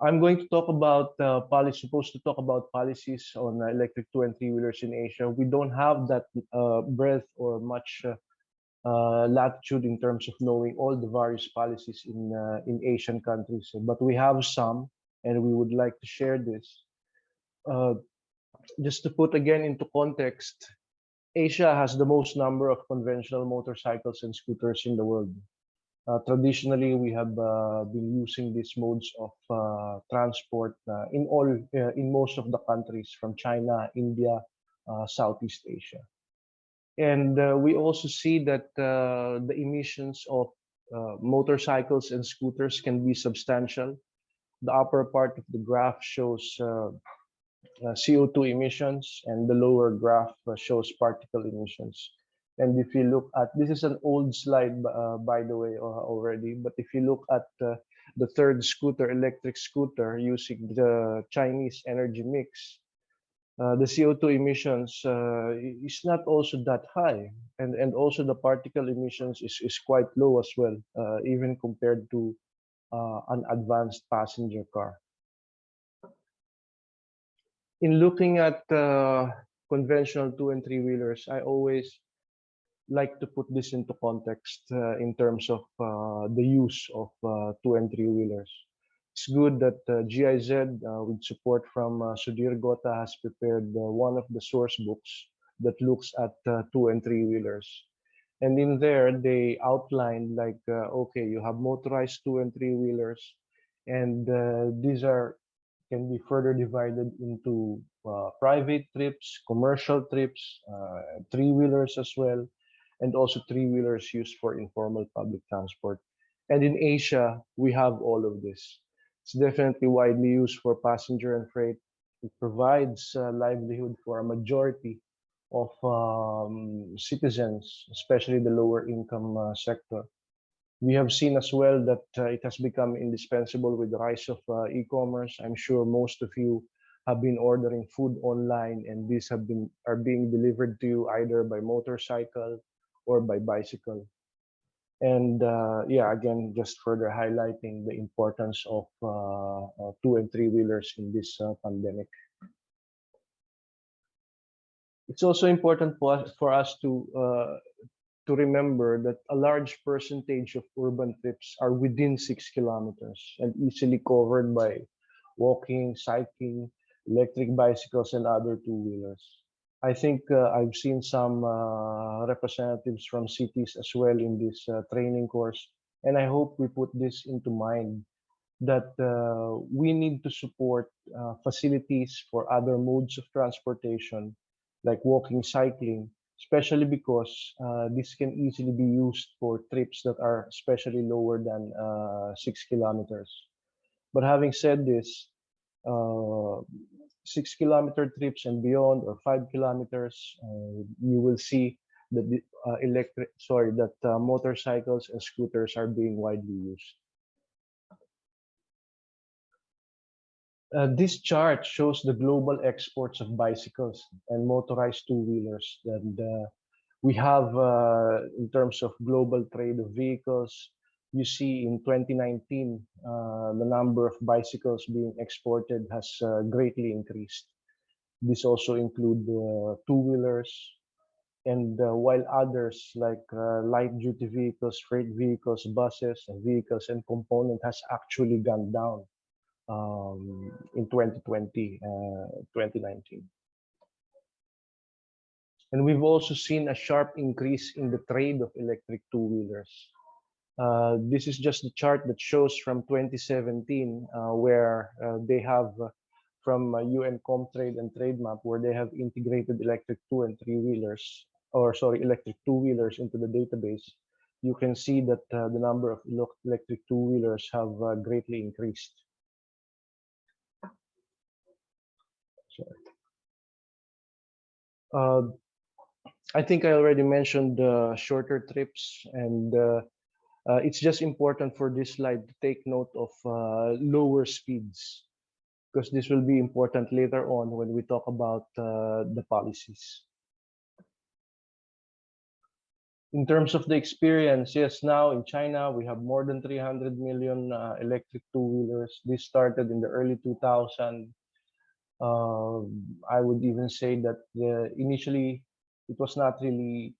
I'm going to talk about uh, policy, supposed to talk about policies on uh, electric two and three wheelers in Asia. We don't have that uh, breadth or much uh, uh, latitude in terms of knowing all the various policies in uh, in Asian countries, but we have some, and we would like to share this. just to put again into context, Asia has the most number of conventional motorcycles and scooters in the world. Uh, traditionally, we have uh, been using these modes of uh, transport in all in most of the countries from China, India, Southeast Asia. And we also see that the emissions of motorcycles and scooters can be substantial. The upper part of the graph shows uh, CO2 emissions and the lower graph uh, shows particle emissions. And if you look at, this is an old slide, uh, by the way, uh, already, but if you look at uh, the third scooter, electric scooter, using the Chinese energy mix, uh, the CO2 emissions uh, is not also that high. And, and also the particle emissions is, is quite low as well, uh, even compared to an advanced passenger car. In looking at conventional two and three wheelers, I always like to put this into context uh, in terms of uh, the use of uh, two and three wheelers. It's good that uh, GIZ, uh, with support from uh, Sudhir Gota, has prepared one of the source books that looks at two and three wheelers. And in there, they outline like, okay, you have motorized two and three wheelers, and these are can be further divided into private trips, commercial trips, three wheelers as well, and also three-wheelers used for informal public transport. And in Asia, we have all of this. It's definitely widely used for passenger and freight. It provides livelihood for a majority of um, citizens, especially the lower income uh, sector. We have seen as well that uh, it has become indispensable with the rise of uh, e-commerce. I'm sure most of you have been ordering food online and these have been are being delivered to you either by motorcycle or by bicycle. And uh, yeah, again, just further highlighting the importance of uh, two and three wheelers in this uh, pandemic. It's also important for us, for us to uh, to remember that a large percentage of urban trips are within six kilometers and easily covered by walking, cycling, electric bicycles, and other two-wheelers. I think uh, I've seen some uh, representatives from cities as well in this uh, training course. And I hope we put this into mind that uh, we need to support uh, facilities for other modes of transportation, like walking, cycling, especially because uh, this can easily be used for trips that are especially lower than six kilometers. But having said this, six kilometer trips and beyond or five kilometers, uh, you will see that the uh, electric, sorry, that uh, motorcycles and scooters are being widely used. Uh, this chart shows the global exports of bicycles and motorized two-wheelers. And uh, we have, uh, in terms of global trade of vehicles, you see in 2019, uh, the number of bicycles being exported has uh, greatly increased. This also include uh, two-wheelers, and uh, while others like uh, light-duty vehicles, freight vehicles, buses, and vehicles and component has actually gone down um, in 2020, 2019. And we've also seen a sharp increase in the trade of electric two-wheelers. Uh, this is just the chart that shows from 2017, uh, where uh, they have uh, from UN Comtrade and Trademap, where they have integrated electric two and three wheelers, or sorry, electric two wheelers into the database. You can see that uh, the number of electric two wheelers have greatly increased. I think I already mentioned shorter trips and uh, uh, it's just important for this slide to take note of uh, lower speeds because this will be important later on when we talk about uh, the policies. in terms of the experience, yes, now in China, we have more than 300 million uh, electric two-wheelers. This started in the early 2000. Uh, I would even say that the, initially it was not really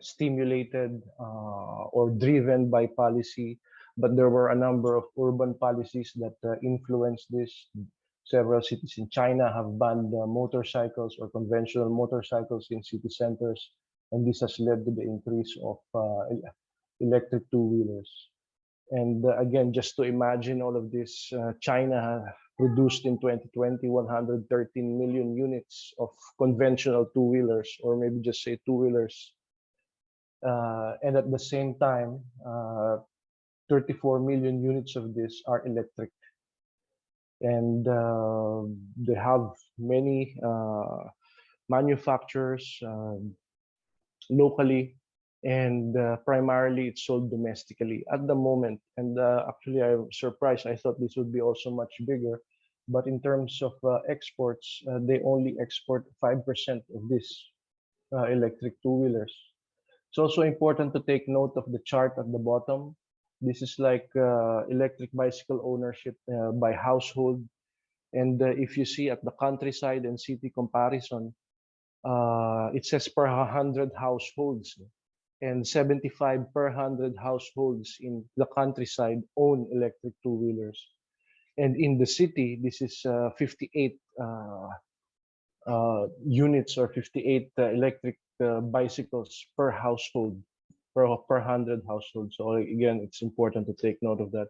stimulated uh, or driven by policy, but there were a number of urban policies that uh, influenced this. Several cities in China have banned uh, motorcycles or conventional motorcycles in city centers and this has led to the increase of electric two-wheelers. And again, just to imagine all of this, uh, China produced in 2020 113 million units of conventional two-wheelers, or maybe just say two-wheelers. Uh, and at the same time, uh, 34 million units of this are electric. And uh, they have many manufacturers, um, locally and uh, primarily it's sold domestically at the moment. And uh, actually i'm surprised. I thought this would be also much bigger. But in terms of uh, exports uh, they only export 5% of this uh, electric two-wheelers it's also important to take note of the chart at the bottom. This is like uh, electric bicycle ownership by household. And if you see at the countryside and city comparison uh, it says per 100 households. And 75 per 100 households in the countryside own electric two-wheelers. And in the city this is uh, 58 uh, uh, units or 58 uh, electric uh, bicycles per household per, per 100 households so again it's important to take note of that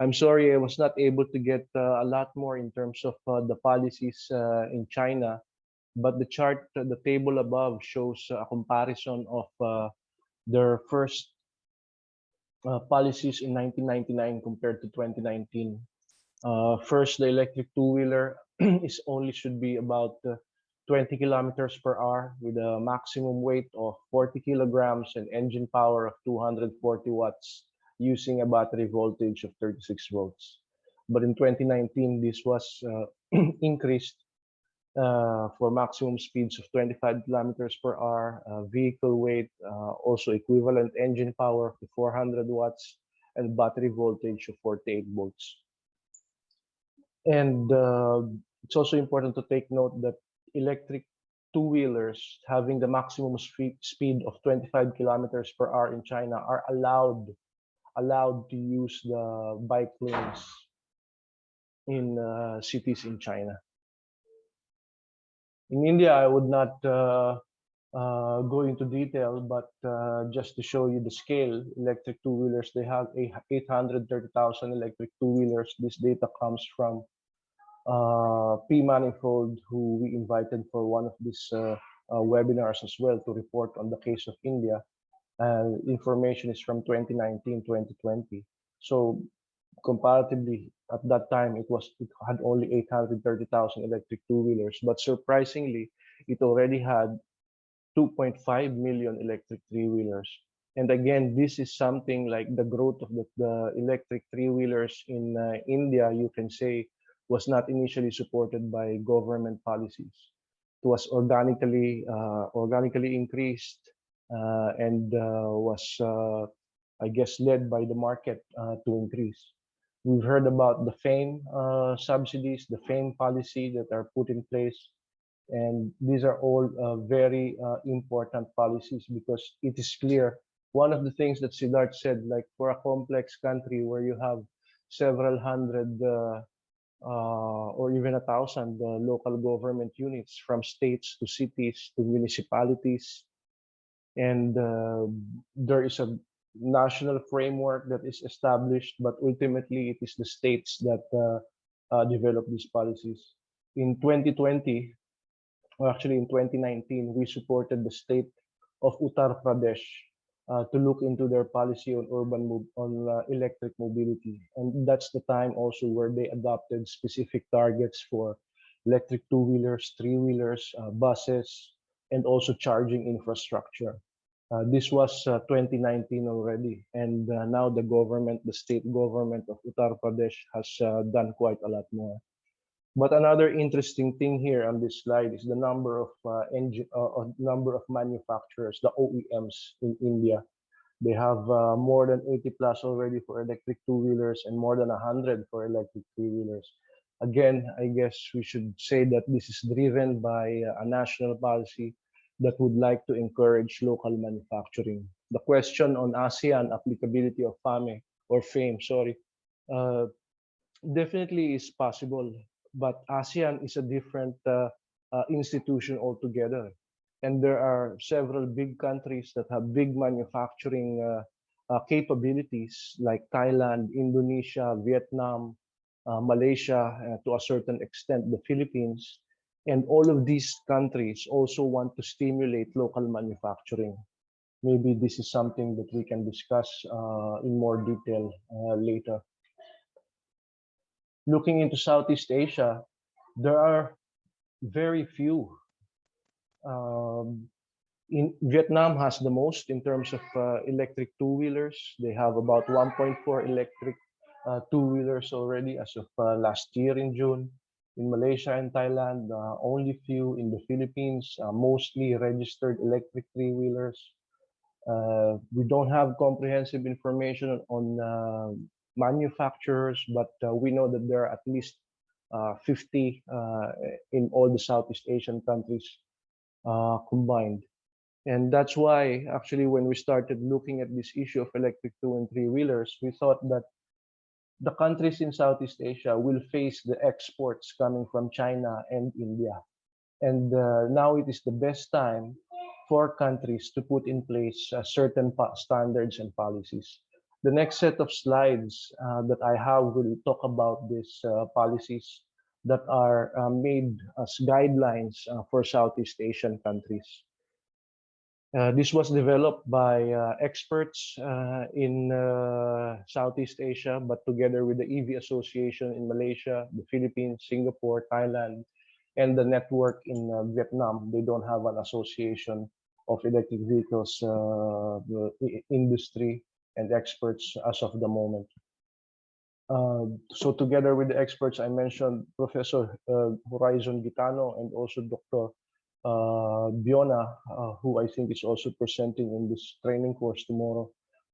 i'm sorry i was not able to get a lot more in terms of the policies in china but the chart, the table above shows a comparison of uh, their first uh, policies in 1999 compared to 2019. Uh, first, the electric two-wheeler is only should be about uh, 20 kilometers per hour with a maximum weight of 40 kilograms and engine power of 240 watts using a battery voltage of 36 volts. But in 2019, this was uh, increased uh, for maximum speeds of 25 kilometers per hour, uh, vehicle weight, uh, also equivalent engine power to 400 watts, and battery voltage of 48 volts. And uh, it's also important to take note that electric two-wheelers having the maximum speed of 25 kilometers per hour in China are allowed allowed to use the bike lanes in uh, cities in China. In India, I would not uh, uh, go into detail, but uh, just to show you the scale, electric two-wheelers, they have 830,000 electric two-wheelers. This data comes from uh, P Manifold, who we invited for one of these uh, uh, webinars as well to report on the case of India. And information is from 2019, 2020. So comparatively, at that time it was it had only 830,000 electric two-wheelers but surprisingly it already had 2.5 million electric three-wheelers and again this is something like the growth of the, the electric three-wheelers in uh, India you can say was not initially supported by government policies it was organically uh, organically increased uh, and uh, was I guess led by the market to increase We've heard about the FAME subsidies, the FAME policy that are put in place. And these are all uh, very uh, important policies because it is clear. One of the things that Siddharth said, like for a complex country where you have several hundred uh, uh, or even a thousand uh, local government units from states to cities to municipalities. And there is a national framework that is established, but ultimately it is the states that uh, uh, develop these policies. In 2020, or actually in 2019, we supported the state of Uttar Pradesh uh, to look into their policy on urban on uh, electric mobility, and that's the time also where they adopted specific targets for electric two-wheelers, three-wheelers, uh, buses, and also charging infrastructure. Uh, this was uh, 2019 already, and now the government, the state government of Uttar Pradesh has done quite a lot more. But another interesting thing here on this slide is the number of uh, engine, uh, number of manufacturers, the OEMs in India. They have uh, more than 80 plus already for electric two-wheelers and more than 100 for electric three-wheelers. Again, I guess we should say that this is driven by uh, a national policy that would like to encourage local manufacturing. The question on ASEAN applicability of FAME or FAME, sorry, uh, definitely is possible, but ASEAN is a different uh, uh, institution altogether. And there are several big countries that have big manufacturing uh, uh, capabilities like Thailand, Indonesia, Vietnam, uh, Malaysia, to a certain extent, the Philippines. And all of these countries also want to stimulate local manufacturing. Maybe this is something that we can discuss in more detail later looking into Southeast Asia, there are very few. Um, in Vietnam has the most in terms of uh, electric two-wheelers. They have about 1.4 electric uh, two-wheelers already as of uh, last year in June. In Malaysia and Thailand, uh, only few in the Philippines, uh, mostly registered electric three-wheelers. Uh, we don't have comprehensive information on manufacturers, but uh, we know that there are at least uh, 50 uh, in all the Southeast Asian countries combined. And that's why, actually, when we started looking at this issue of electric two and three wheelers, we thought that the countries in Southeast Asia will face the exports coming from China and India. And uh, now it is the best time for countries to put in place uh, certain standards and policies. The next set of slides uh, that I have will talk about these uh, policies that are uh, made as guidelines uh, for Southeast Asian countries. Uh, this was developed by uh, experts in Southeast Asia, but together with the EV Association in Malaysia, the Philippines, Singapore, Thailand, and the network in Vietnam. They don't have an association of electric vehicles industry and experts as of the moment. Uh, so together with the experts, I mentioned Professor uh, Horizon Gitano and also Dr. Uh, Biona, uh, who I think is also presenting in this training course tomorrow,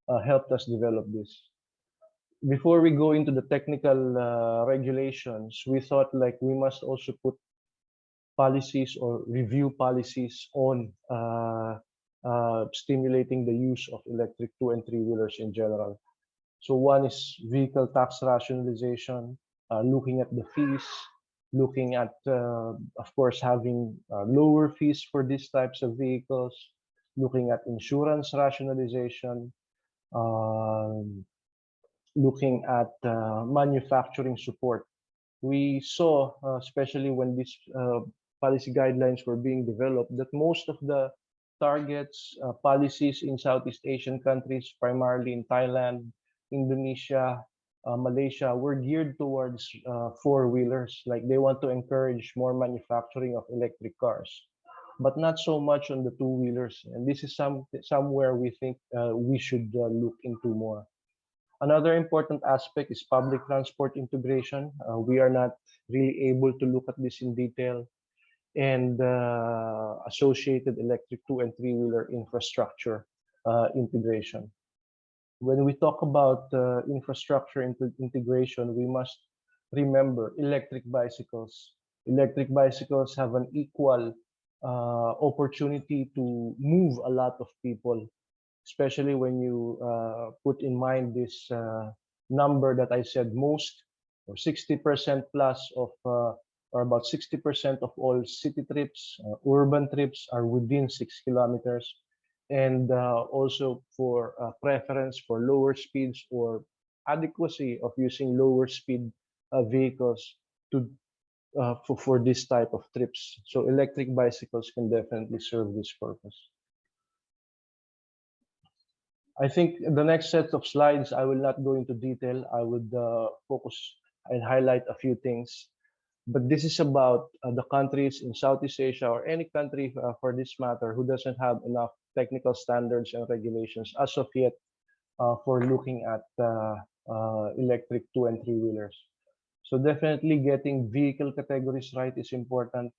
uh, helped us develop this. Before we go into the technical uh, regulations, we thought like we must also put policies or review policies on uh, stimulating the use of electric two and three wheelers in general. So one is vehicle tax rationalization, uh, looking at the fees, looking at, uh, of course, having uh, lower fees for these types of vehicles, looking at insurance rationalization, um, looking at uh, manufacturing support. We saw, especially when these policy guidelines were being developed, that most of the targets, uh, policies in Southeast Asian countries, primarily in Thailand, Indonesia, uh, Malaysia, were geared towards uh, four-wheelers. Like they want to encourage more manufacturing of electric cars, but not so much on the two-wheelers. And this is some somewhere we think uh, we should uh, look into more. Another important aspect is public transport integration. Uh, we are not really able to look at this in detail and uh, associated electric two and three wheeler infrastructure uh, integration. When we talk about uh, infrastructure integration, we must remember electric bicycles. Electric bicycles have an equal uh, opportunity to move a lot of people, especially when you uh, put in mind this uh, number that I said most or 60% plus of or about 60% of all city trips, uh, urban trips are within six kilometers. And uh, also for uh, preference for lower speeds or adequacy of using lower speed uh, vehicles to uh, for, for this type of trips. So electric bicycles can definitely serve this purpose. I think the next set of slides, I will not go into detail. I would uh, focus and highlight a few things but this is about uh, the countries in Southeast Asia or any country uh, for this matter who doesn't have enough technical standards and regulations as of yet uh, for looking at uh, uh, electric two and three wheelers. So definitely getting vehicle categories right is important.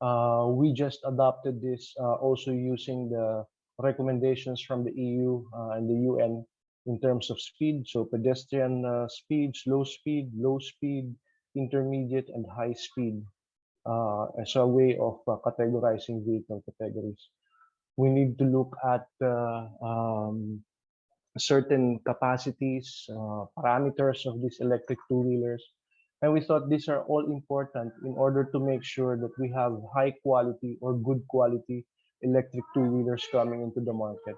Uh, we just adopted this also using the recommendations from the EU and the UN in terms of speed. So pedestrian uh, speed, slow speed, low speed, intermediate, and high speed uh, as a way of uh, categorizing vehicle categories. We need to look at um, certain capacities, parameters of these electric two-wheelers, and we thought these are all important in order to make sure that we have high quality or good quality electric two-wheelers coming into the market.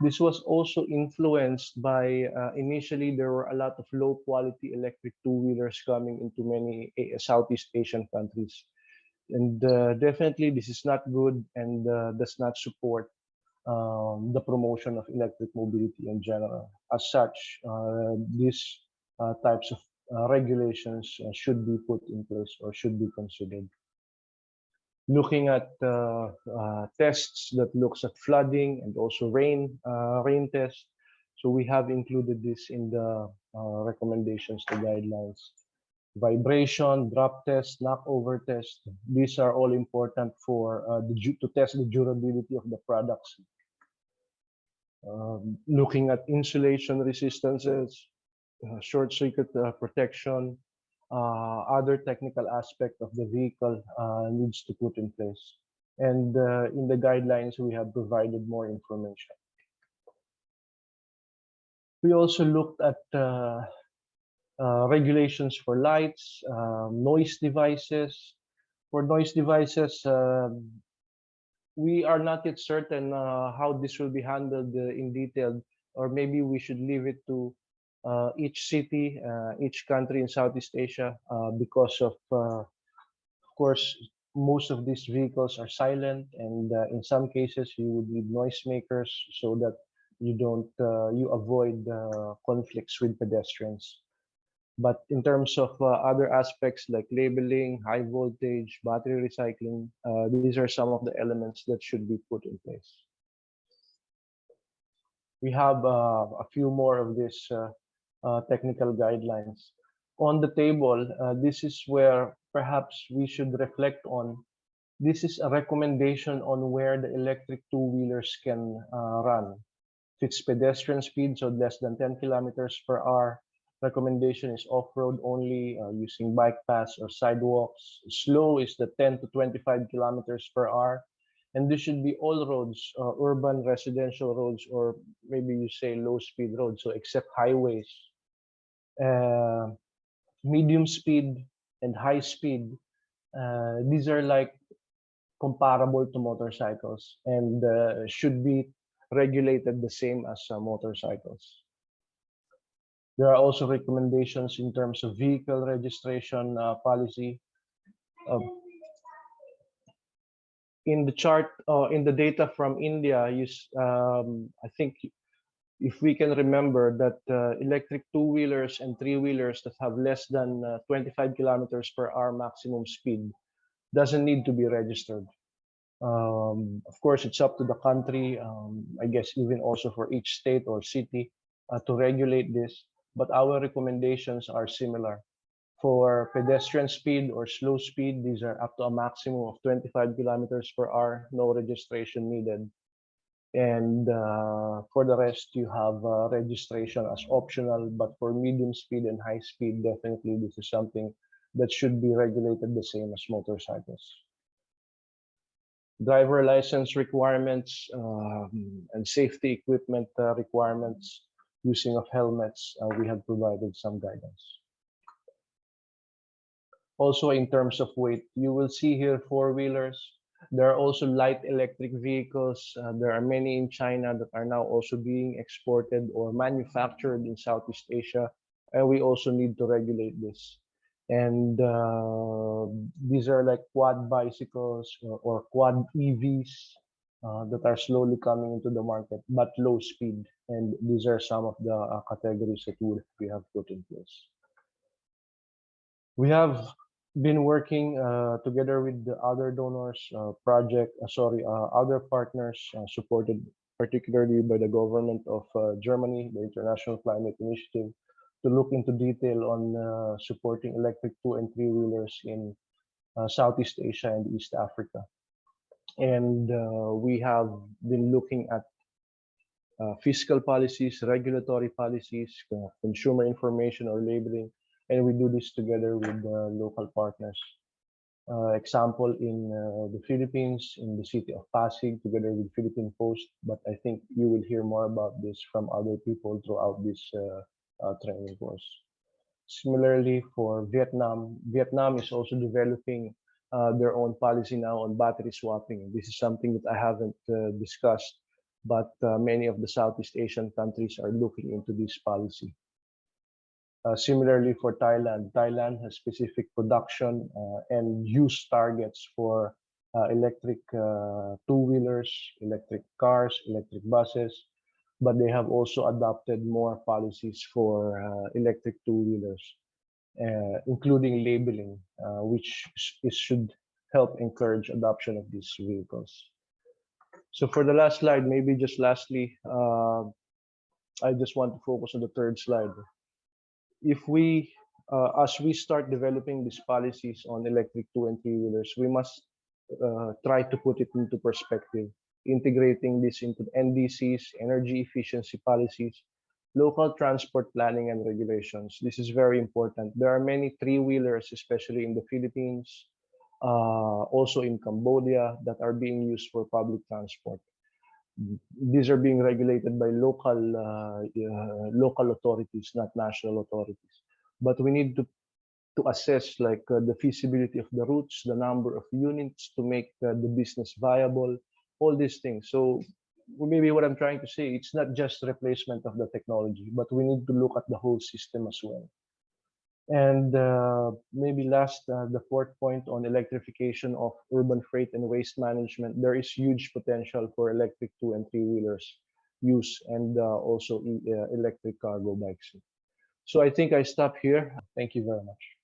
This was also influenced by, uh, initially there were a lot of low quality electric two-wheelers coming into many uh, Southeast Asian countries. And uh, definitely this is not good and uh, does not support um, the promotion of electric mobility in general. As such, uh, these uh, types of uh, regulations should be put in place or should be considered. Looking at uh, tests that looks at flooding and also rain rain tests. So we have included this in the recommendations, the guidelines vibration, drop test, knockover test. These are all important for uh, the, to test the durability of the products. Um, looking at insulation resistances, uh, short circuit uh, protection, uh, other technical aspect of the vehicle needs to put in place. And in the guidelines, we have provided more information. We also looked at uh, regulations for lights, uh, noise devices. For noise devices, uh, we are not yet certain how this will be handled in detail, or maybe we should leave it to uh, each city, uh, each country in Southeast Asia uh, because of, of course, most of these vehicles are silent and uh, in some cases you would need noisemakers so that you don't uh, you avoid uh, conflicts with pedestrians. But in terms of other aspects like labeling high voltage battery recycling these are some of the elements that should be put in place. We have a few more of these uh, technical guidelines. On the table, uh, this is where perhaps we should reflect on. This is a recommendation on where the electric two-wheelers can uh, run. If it's pedestrian speed, so less than 10 kilometers per hour, recommendation is off-road only uh, using bike paths or sidewalks. Slow is the 10 to 25 kilometers per hour. And this should be all roads, uh, urban residential roads, or maybe you say low speed roads, so except highways uh, medium speed and high speed, uh, these are like comparable to motorcycles and uh, should be regulated the same as uh, motorcycles. There are also recommendations in terms of vehicle registration uh, policy. in the chart, uh, in the data from India, you, um, I think if we can remember that uh, electric two-wheelers and three-wheelers that have less than uh, 25 kilometers per hour maximum speed doesn't need to be registered. Um, of course, it's up to the country, um, I guess even also for each state or city uh, to regulate this, but our recommendations are similar. For pedestrian speed or slow speed, these are up to a maximum of 25 kilometers per hour, no registration needed and uh, for the rest you have uh, registration as optional but for medium speed and high speed definitely this is something that should be regulated the same as motorcycles. Driver license requirements um, and safety equipment uh, requirements using of helmets uh, we have provided some guidance. Also in terms of weight you will see here four-wheelers there are also light electric vehicles. Uh, there are many in China that are now also being exported or manufactured in Southeast Asia. And we also need to regulate this. And uh, these are like quad bicycles or, or quad EVs uh, that are slowly coming into the market, but low speed. And these are some of the uh, categories that we have put in place. We have been working uh, together with the other donors, uh, project, uh, sorry, uh, other partners uh, supported particularly by the government of uh, Germany, the International Climate Initiative, to look into detail on supporting electric two and three wheelers in Southeast Asia and East Africa. And we have been looking at fiscal policies, regulatory policies, consumer information or labeling, and we do this together with local partners. Uh, example in uh, the Philippines, in the city of Pasig, together with Philippine Post. But I think you will hear more about this from other people throughout this uh, training course. Similarly, for Vietnam, Vietnam is also developing uh, their own policy now on battery swapping. This is something that I haven't uh, discussed, but uh, many of the Southeast Asian countries are looking into this policy. Uh, similarly, for Thailand, Thailand has specific production uh, and use targets for uh, electric two-wheelers, electric cars, electric buses, but they have also adopted more policies for electric two-wheelers. Uh, including labeling, uh, which is, should help encourage adoption of these vehicles. So for the last slide, maybe just lastly, uh, I just want to focus on the third slide. If we, as we start developing these policies on electric two and three wheelers, we must try to put it into perspective integrating this into NDCs, energy efficiency policies, local transport planning and regulations. This is very important. There are many three-wheelers, especially in the Philippines, uh, also in Cambodia, that are being used for public transport. These are being regulated by local uh, uh, local authorities, not national authorities. But we need to to assess like uh, the feasibility of the routes, the number of units to make uh, the business viable, all these things. So maybe what I'm trying to say, it's not just replacement of the technology, but we need to look at the whole system as well. And uh, maybe last, uh, the fourth point on electrification of urban freight and waste management, there is huge potential for electric two and three wheelers use and uh, also uh, electric cargo bikes. So I think I stop here. Thank you very much.